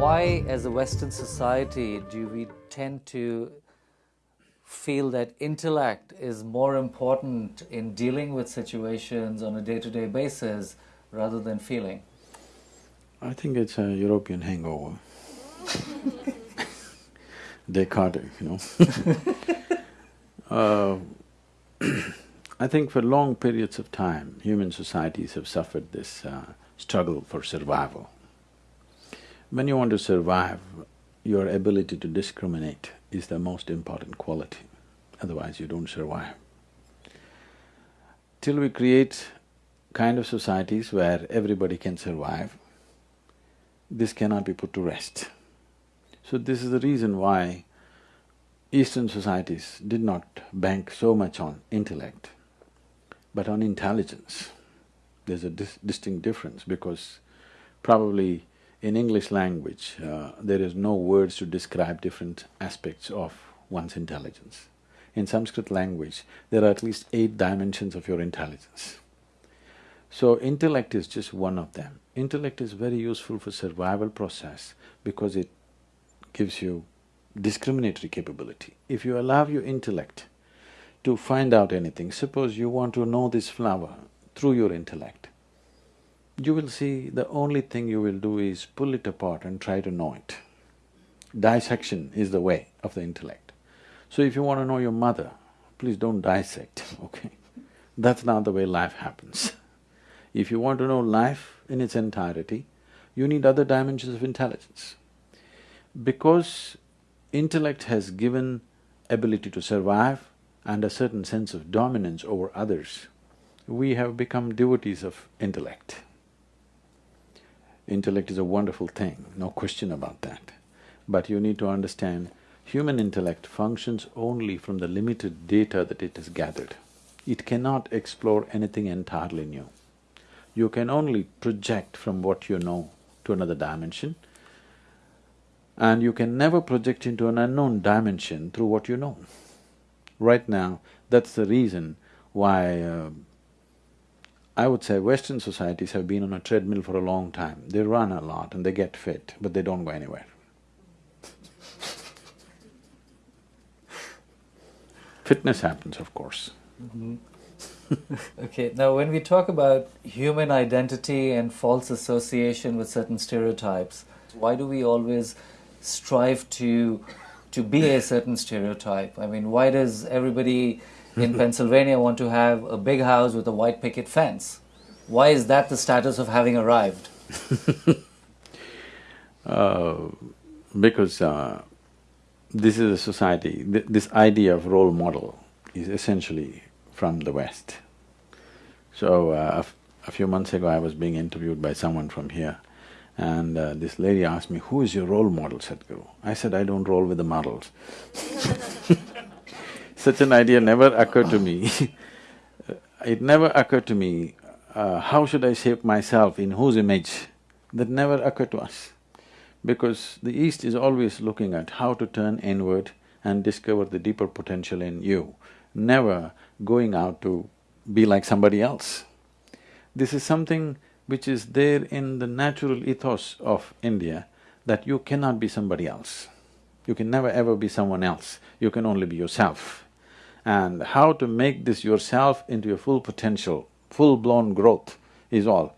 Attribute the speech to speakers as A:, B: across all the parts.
A: Why, as a Western society, do we tend to feel that intellect is more important in dealing with situations on a day to day basis rather than feeling?
B: I think it's a European hangover. Descartes, you know uh, I think for long periods of time, human societies have suffered this uh, struggle for survival. When you want to survive, your ability to discriminate is the most important quality, otherwise you don't survive. Till we create kind of societies where everybody can survive, this cannot be put to rest. So this is the reason why Eastern societies did not bank so much on intellect, but on intelligence. There's a dis distinct difference because probably in English language, uh, there is no words to describe different aspects of one's intelligence. In Sanskrit language, there are at least eight dimensions of your intelligence. So intellect is just one of them. Intellect is very useful for survival process because it gives you discriminatory capability. If you allow your intellect to find out anything, suppose you want to know this flower through your intellect, you will see the only thing you will do is pull it apart and try to know it. Dissection is the way of the intellect. So if you want to know your mother, please don't dissect, okay? That's not the way life happens. If you want to know life in its entirety, you need other dimensions of intelligence. Because intellect has given ability to survive and a certain sense of dominance over others, we have become devotees of intellect. Intellect is a wonderful thing, no question about that. But you need to understand, human intellect functions only from the limited data that it has gathered. It cannot explore anything entirely new. You can only project from what you know to another dimension and you can never project into an unknown dimension through what you know. Right now, that's the reason why uh, I would say Western societies have been on a treadmill for a long time. They run a lot and they get fit, but they don't go anywhere. Fitness happens, of course.
A: Mm -hmm. okay, now when we talk about human identity and false association with certain stereotypes, why do we always strive to to be a certain stereotype. I mean, why does everybody in Pennsylvania want to have a big house with a white picket fence? Why is that the status of having arrived?
B: uh, because uh, this is a society, th this idea of role model is essentially from the West. So, uh, a few months ago I was being interviewed by someone from here and uh, this lady asked me, who is your role model, Sadhguru? I said, I don't roll with the models Such an idea never occurred to me It never occurred to me, uh, how should I shape myself, in whose image? That never occurred to us. Because the East is always looking at how to turn inward and discover the deeper potential in you, never going out to be like somebody else. This is something which is there in the natural ethos of India, that you cannot be somebody else. You can never ever be someone else, you can only be yourself. And how to make this yourself into your full potential, full-blown growth is all.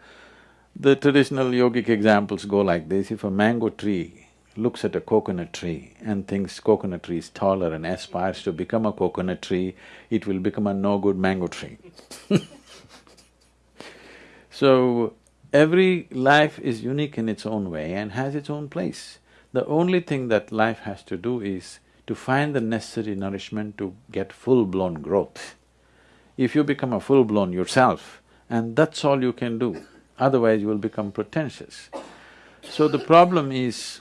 B: The traditional yogic examples go like this, if a mango tree looks at a coconut tree and thinks coconut tree is taller and aspires to become a coconut tree, it will become a no-good mango tree So, Every life is unique in its own way and has its own place. The only thing that life has to do is to find the necessary nourishment to get full-blown growth. If you become a full-blown yourself, and that's all you can do, otherwise you will become pretentious. So the problem is,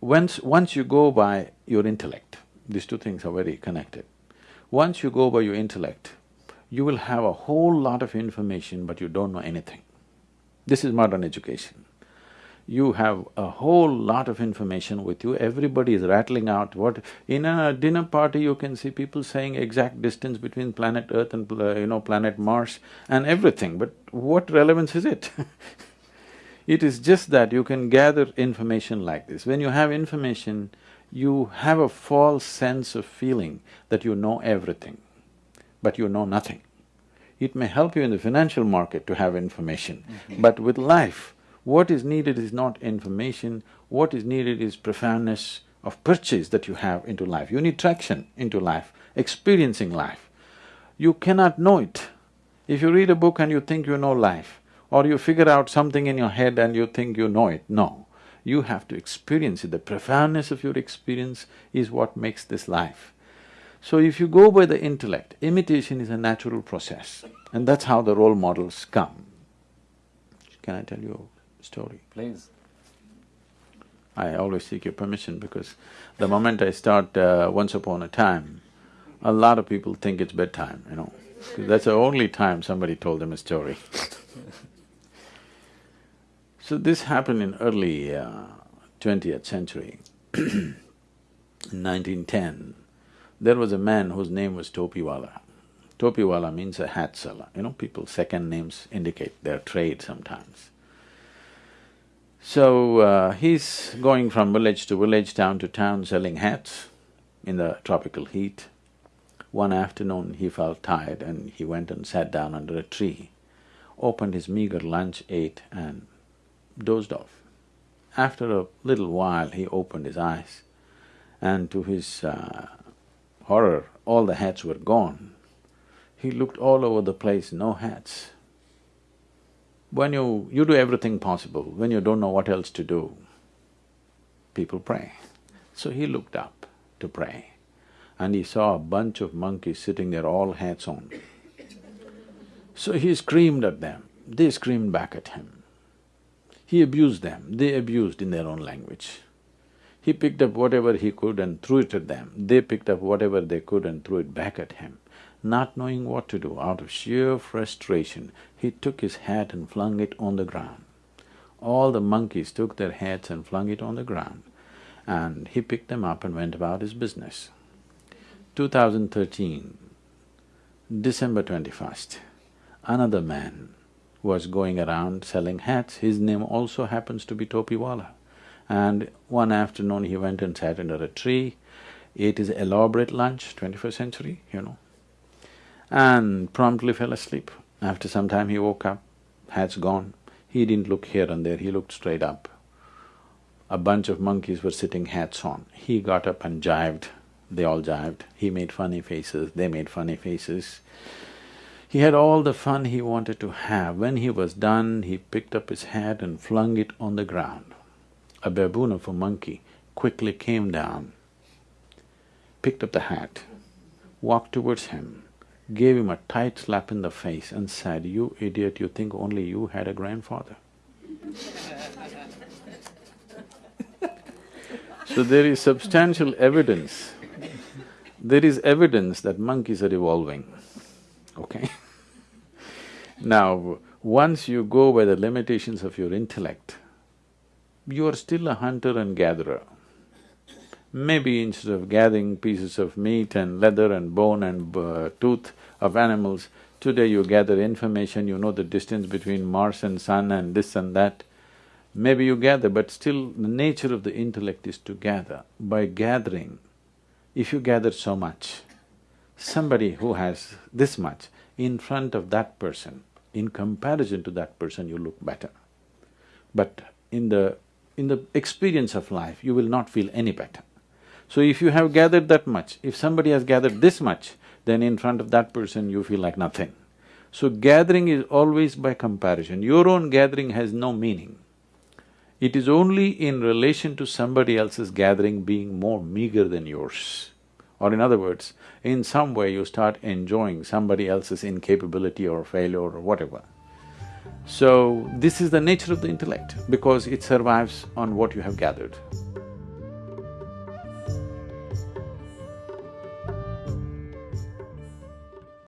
B: once… once you go by your intellect, these two things are very connected. Once you go by your intellect, you will have a whole lot of information but you don't know anything. This is modern education. You have a whole lot of information with you, everybody is rattling out what… In a dinner party, you can see people saying exact distance between planet Earth and, you know, planet Mars and everything, but what relevance is it? It is just that you can gather information like this. When you have information, you have a false sense of feeling that you know everything, but you know nothing. It may help you in the financial market to have information, mm -hmm. but with life, what is needed is not information, what is needed is profoundness of purchase that you have into life. You need traction into life, experiencing life. You cannot know it. If you read a book and you think you know life, or you figure out something in your head and you think you know it, no. You have to experience it. The profoundness of your experience is what makes this life. So if you go by the intellect, imitation is a natural process and that's how the role models come. Can I tell you story?
A: Please.
B: I always seek your permission because the moment I start uh, once upon a time, a lot of people think it's bedtime, you know. That's the only time somebody told them a story So this happened in early uh, twentieth century. in 1910, there was a man whose name was Topiwala. Topiwala means a hat seller, you know, people's second names indicate their trade sometimes. So, uh, he's going from village to village, town to town selling hats in the tropical heat. One afternoon he felt tired and he went and sat down under a tree, opened his meager lunch, ate and dozed off. After a little while he opened his eyes and to his uh, horror, all the hats were gone. He looked all over the place, no hats. When you… you do everything possible, when you don't know what else to do, people pray. So he looked up to pray and he saw a bunch of monkeys sitting there, all hats on. So he screamed at them, they screamed back at him. He abused them, they abused in their own language. He picked up whatever he could and threw it at them, they picked up whatever they could and threw it back at him. Not knowing what to do, out of sheer frustration, he took his hat and flung it on the ground. All the monkeys took their hats and flung it on the ground, and he picked them up and went about his business. 2013, December 21st, another man was going around selling hats, his name also happens to be Topiwala. And one afternoon he went and sat under a tree, ate his elaborate lunch, twenty-first century, you know, and promptly fell asleep. After some time he woke up, hats gone. He didn't look here and there, he looked straight up. A bunch of monkeys were sitting hats on. He got up and jived they all jived. He made funny faces, they made funny faces. He had all the fun he wanted to have. When he was done, he picked up his hat and flung it on the ground. A baboon of a monkey quickly came down, picked up the hat, walked towards him, gave him a tight slap in the face and said, you idiot, you think only you had a grandfather. so there is substantial evidence there is evidence that monkeys are evolving, okay? now, once you go by the limitations of your intellect, you are still a hunter and gatherer. Maybe instead of gathering pieces of meat and leather and bone and uh, tooth of animals, today you gather information, you know the distance between Mars and Sun and this and that. Maybe you gather, but still the nature of the intellect is to gather. By gathering, if you gather so much, somebody who has this much, in front of that person, in comparison to that person, you look better. But in the… in the experience of life, you will not feel any better. So if you have gathered that much, if somebody has gathered this much, then in front of that person you feel like nothing. So gathering is always by comparison. Your own gathering has no meaning. It is only in relation to somebody else's gathering being more meager than yours. Or in other words, in some way you start enjoying somebody else's incapability or failure or whatever. So, this is the nature of the intellect because it survives on what you have gathered.